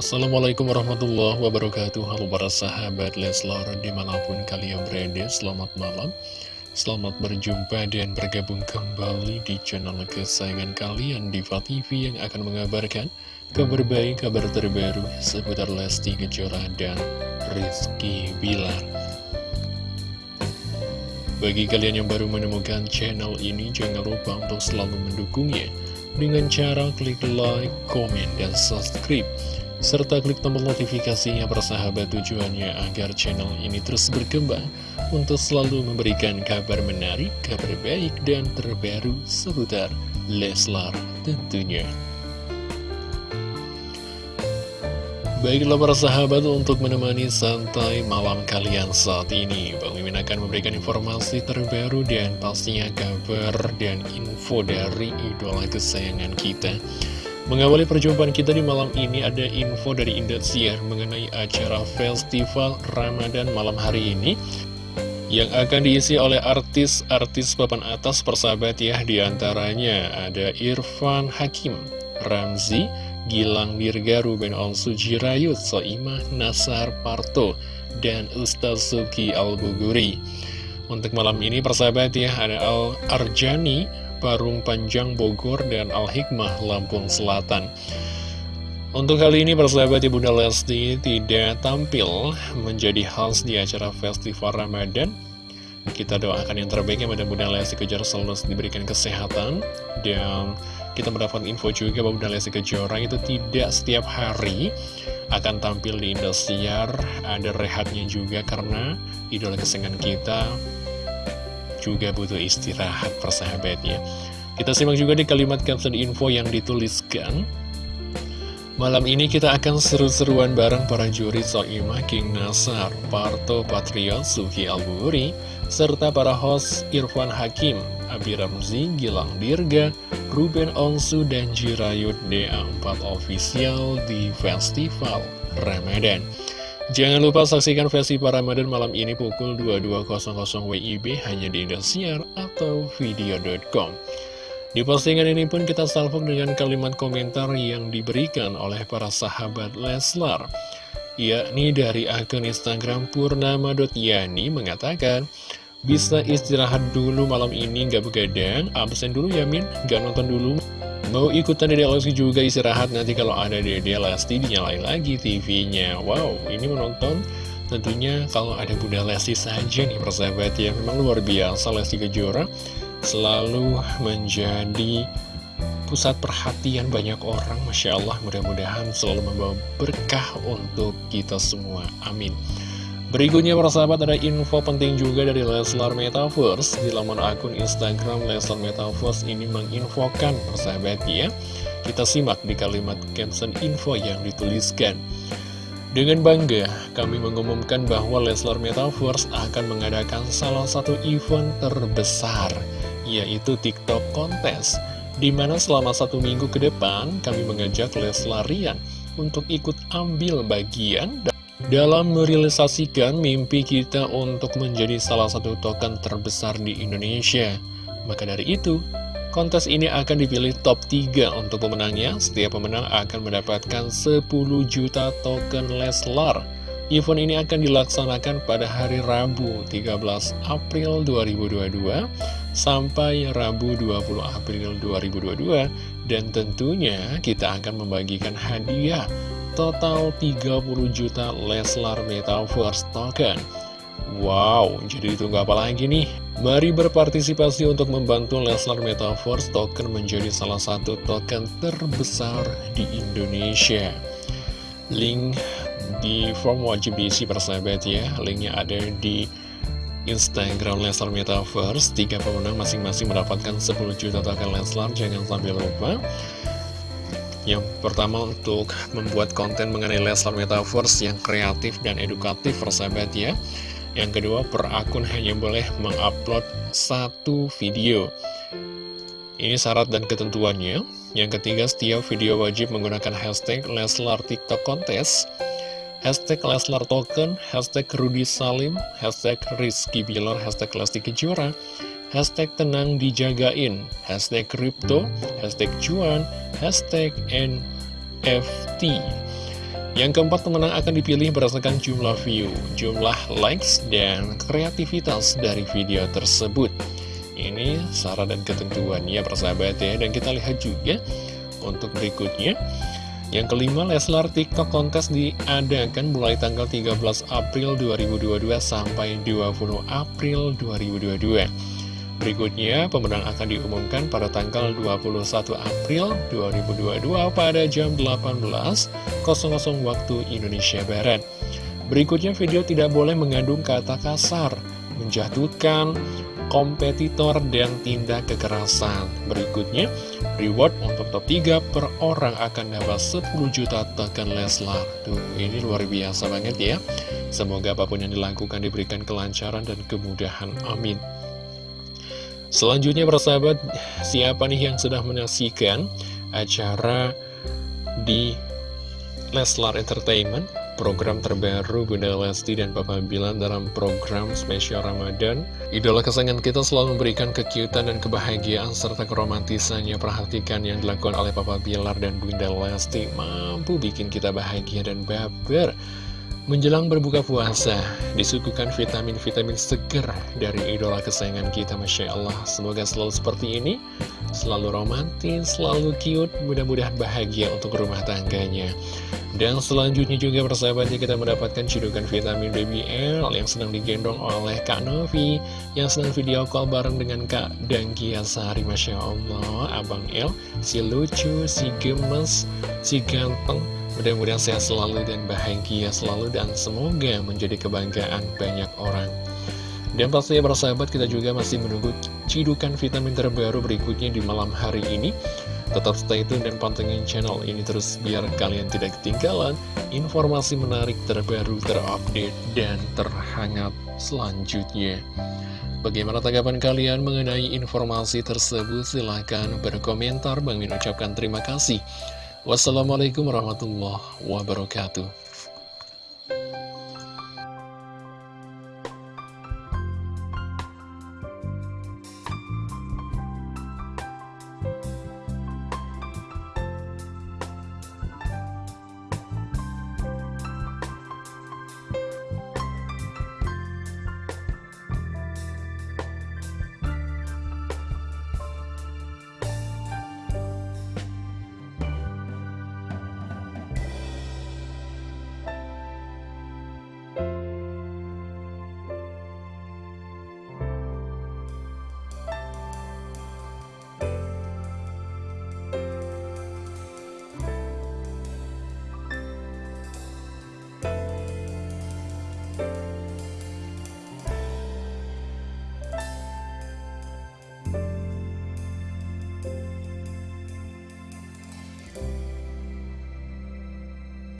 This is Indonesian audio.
Assalamualaikum warahmatullahi wabarakatuh. Halo para sahabat Leslar di mana pun kalian berada Selamat malam. Selamat berjumpa dan bergabung kembali di channel kesayangan kalian Diva TV yang akan mengabarkan Kabar baik, kabar terbaru seputar Lesti Kejora dan Rizky Bilar. Bagi kalian yang baru menemukan channel ini Jangan lupa untuk selalu mendukungnya Dengan cara klik like, komen, dan subscribe serta klik tombol notifikasinya persahabat tujuannya agar channel ini terus berkembang untuk selalu memberikan kabar menarik, kabar baik, dan terbaru seputar Leslar tentunya. Baiklah para sahabat untuk menemani santai malam kalian saat ini Bang Mimin akan memberikan informasi terbaru dan pastinya kabar dan info dari idola kesayangan kita Mengawali perjumpaan kita di malam ini ada info dari Indosiar mengenai acara festival Ramadan malam hari ini yang akan diisi oleh artis-artis papan atas persahabat ya di antaranya ada Irfan Hakim, Ramzi, Gilang Dirga, Ruben Onsu Jirayut, Soimah, Nasar Parto, dan Ustaz Suki Al-Buguri. Untuk malam ini persahabat ya ada Al Arjani, Parung Panjang Bogor dan Al-Hikmah Lampung Selatan. Untuk kali ini persahabat Ibu Lesti tidak tampil menjadi host di acara Festival Ramadan. Kita doakan yang terbaik yang Bunda Lesti Kejora selalu diberikan kesehatan dan kita mendapat info juga bahwa Bunda Lesti Kejora itu tidak setiap hari akan tampil di Indosiar ada rehatnya juga karena idola kesenangan kita juga butuh istirahat persahabatnya. Kita simak juga di kalimat caption info yang dituliskan. Malam ini kita akan seru-seruan bareng para juri Soimah, King Nasar, Parto Patriot, Suki Alburi, serta para host Irfan Hakim, Abi Ramzi, Gilang Dirga, Ruben Onsu, dan Jirayut DA4 Official di Festival Ramadan. Jangan lupa saksikan versi Ramadan malam ini pukul 22.00 WIB hanya di Indosiar atau video.com. Di postingan ini pun kita salvok dengan kalimat komentar yang diberikan oleh para sahabat Leslar. Yakni dari akun Instagram Purnama.yani mengatakan, Bisa istirahat dulu malam ini gak begadang, absen dulu ya Min, gak nonton dulu. Mau ikutan Dede Lesti juga istirahat nanti kalau ada Dede Lesti dinyalain lagi TV-nya. Wow, ini menonton tentunya kalau ada Bunda Lesti saja nih persahabat ya. Memang luar biasa Lesti Kejora selalu menjadi pusat perhatian banyak orang. Masya Allah mudah-mudahan selalu membawa berkah untuk kita semua. Amin. Berikutnya para sahabat ada info penting juga dari Leslar Metaverse. Di laman akun Instagram Leslar Metaverse ini menginfokan persahabat ya. Kita simak di kalimat caption info yang dituliskan. Dengan bangga, kami mengumumkan bahwa Leslar Metaverse akan mengadakan salah satu event terbesar, yaitu TikTok Kontes, di mana selama satu minggu ke depan kami mengajak Leslarian untuk ikut ambil bagian dalam merealisasikan mimpi kita untuk menjadi salah satu token terbesar di Indonesia. Maka dari itu, kontes ini akan dipilih top 3 untuk pemenangnya. Setiap pemenang akan mendapatkan 10 juta token Leslar. Event ini akan dilaksanakan pada hari Rabu 13 April 2022 sampai Rabu 20 April 2022 dan tentunya kita akan membagikan hadiah total 30 juta Leslar Metaverse Token. Wow, jadi itu nggak apa lagi nih. Mari berpartisipasi untuk membantu Leslar Metaverse Token menjadi salah satu token terbesar di Indonesia. Link di form wajib diisi persahabat ya. Linknya ada di Instagram Leslar Metaverse. Tiga pemenang masing-masing mendapatkan 10 juta token Leslar. Jangan sampai lupa. Yang pertama untuk membuat konten mengenai Leslar Metaverse yang kreatif dan edukatif persahabat ya. Yang kedua per akun hanya boleh mengupload satu video. Ini syarat dan ketentuannya. Yang ketiga setiap video wajib menggunakan hashtag Leslar TikTok Kontes Hashtag Leslar Token, hashtag Rudy Salim, hashtag Rizky Bilar, hashtag Lesti Kejora hashtag tenang dijagain, hashtag kripto, hashtag cuan, hashtag NFT. Yang keempat, pemenang akan dipilih berdasarkan jumlah view, jumlah likes, dan kreativitas dari video tersebut. Ini syarat dan ketentuannya persahabat ya, dan kita lihat juga untuk berikutnya. Yang kelima, Leslar TikTok kontes diadakan mulai tanggal 13 April 2022 sampai 20 April 2022. Berikutnya, pemenang akan diumumkan pada tanggal 21 April 2022 pada jam 18.00 waktu Indonesia Barat. Berikutnya, video tidak boleh mengandung kata kasar, menjatuhkan, kompetitor, dan tindak kekerasan. Berikutnya, reward untuk top 3 per orang akan dapat 10 juta tekan Leslar. Tuh, ini luar biasa banget ya. Semoga apa pun yang dilakukan diberikan kelancaran dan kemudahan. Amin. Selanjutnya persahabat, siapa nih yang sudah menyaksikan acara di Leslar Entertainment? program terbaru Bunda Lesti dan Papa Bilar dalam program spesial Ramadan. Idola kesayangan kita selalu memberikan kekiutan dan kebahagiaan serta keromantisannya. Perhatikan yang dilakukan oleh Papa Bilar dan Bunda Lesti mampu bikin kita bahagia dan baper. Menjelang berbuka puasa, disuguhkan vitamin-vitamin seger dari idola kesayangan kita, Masya Allah. Semoga selalu seperti ini, selalu romantis, selalu cute, mudah-mudahan bahagia untuk rumah tangganya. Dan selanjutnya juga persahabatnya kita mendapatkan cidukan vitamin BBL yang sedang digendong oleh Kak Novi Yang sedang video call bareng dengan Kak Dangkia Sari Masya Allah Abang El, si lucu, si gemes, si ganteng Mudah-mudahan sehat selalu dan bahagia selalu dan semoga menjadi kebanggaan banyak orang. Dan pastinya sahabat kita juga masih menunggu cidukan vitamin terbaru berikutnya di malam hari ini. Tetap stay tune dan pantengin channel ini terus biar kalian tidak ketinggalan informasi menarik terbaru, terupdate, dan terhangat selanjutnya. Bagaimana tanggapan kalian mengenai informasi tersebut? Silahkan berkomentar. Bang Min ucapkan terima kasih. Wassalamualaikum warahmatullahi wabarakatuh.